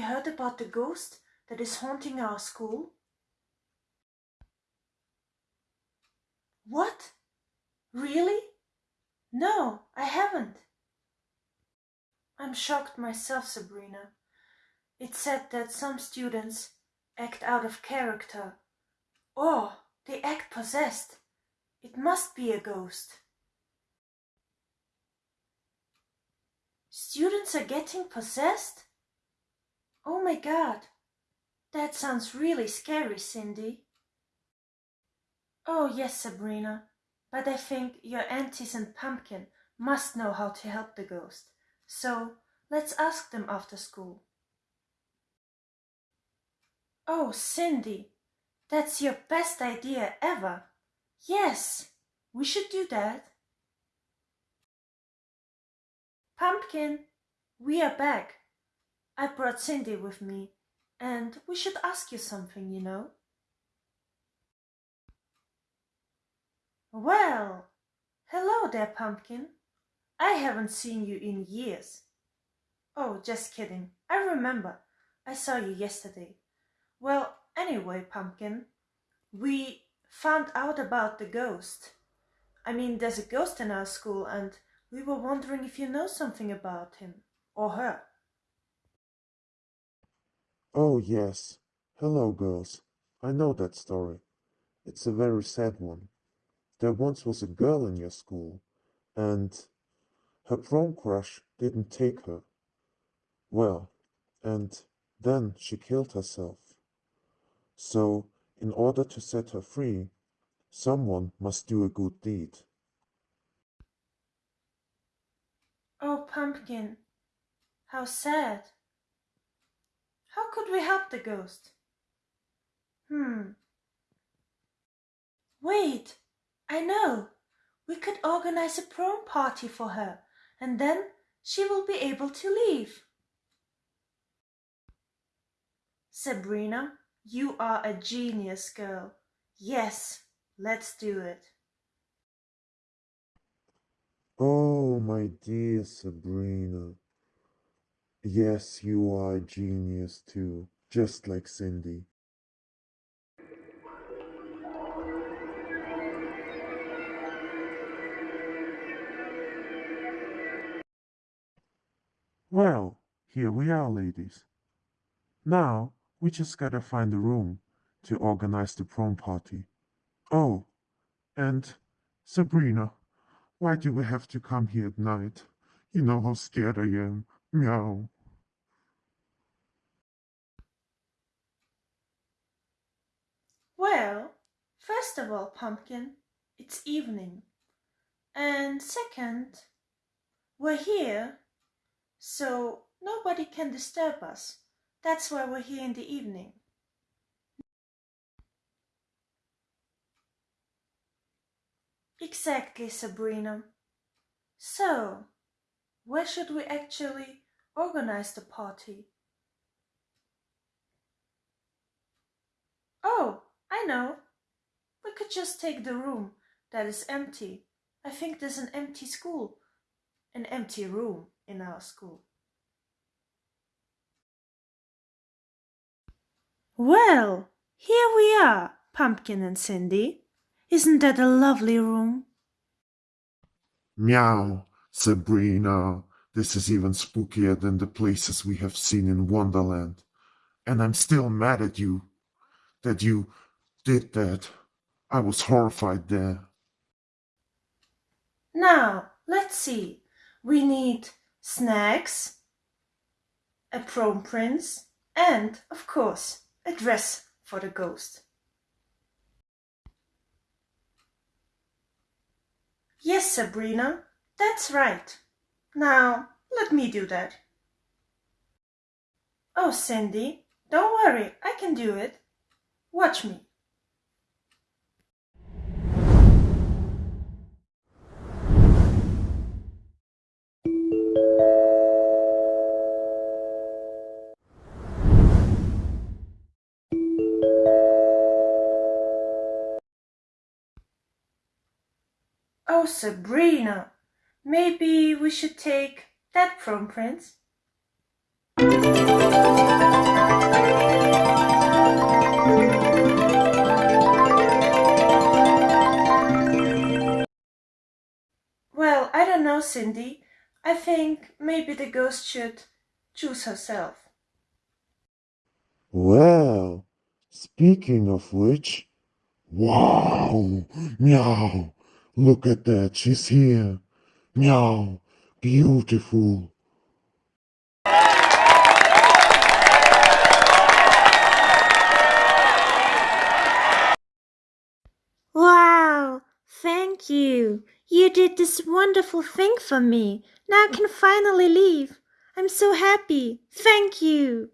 heard about the ghost that is haunting our school? What? Really? No, I haven't. I'm shocked myself, Sabrina. It said that some students act out of character. Or they act possessed. It must be a ghost. Students are getting possessed? Oh my god. That sounds really scary, Cindy. Oh yes, Sabrina. But I think your aunties and Pumpkin must know how to help the ghost. So let's ask them after school. Oh, Cindy, that's your best idea ever. Yes, we should do that. Pumpkin, we are back. I brought Cindy with me, and we should ask you something, you know. Well, hello there, Pumpkin. I haven't seen you in years. Oh, just kidding. I remember. I saw you yesterday. Well, anyway, Pumpkin, we found out about the ghost. I mean, there's a ghost in our school and we were wondering if you know something about him or her. Oh, yes. Hello, girls. I know that story. It's a very sad one. There once was a girl in your school, and her prom crush didn't take her. Well, and then she killed herself. So, in order to set her free, someone must do a good deed. Oh, Pumpkin, how sad. How could we help the ghost? Hmm. Wait, I know. We could organize a prom party for her, and then she will be able to leave. Sabrina, you are a genius girl. Yes, let's do it. Oh, my dear Sabrina. Yes, you are a genius too, just like Cindy. Well, here we are, ladies. Now, we just gotta find a room to organize the prom party. Oh, and Sabrina, why do we have to come here at night? You know how scared I am. Meow. Well, first of all, Pumpkin, it's evening. And second, we're here so nobody can disturb us. That's why we're here in the evening. Exactly, Sabrina. So, where should we actually organize the party? Oh, I know. We could just take the room that is empty. I think there's an empty school, an empty room in our school. Well, here we are, Pumpkin and Cindy. Isn't that a lovely room? Meow, Sabrina. This is even spookier than the places we have seen in Wonderland. And I'm still mad at you that you did that. I was horrified there. Now, let's see. We need snacks, a prom prince, and, of course, a dress for the ghost. Yes, Sabrina, that's right. Now, let me do that. Oh, Cindy, don't worry, I can do it. Watch me. Oh, Sabrina, maybe we should take that from Prince. Well, I don't know, Cindy. I think maybe the ghost should choose herself. Well, speaking of which, wow, meow, look at that, she's here. Meow, beautiful. Wow, thank you. You did this wonderful thing for me. Now I can finally leave. I'm so happy. Thank you.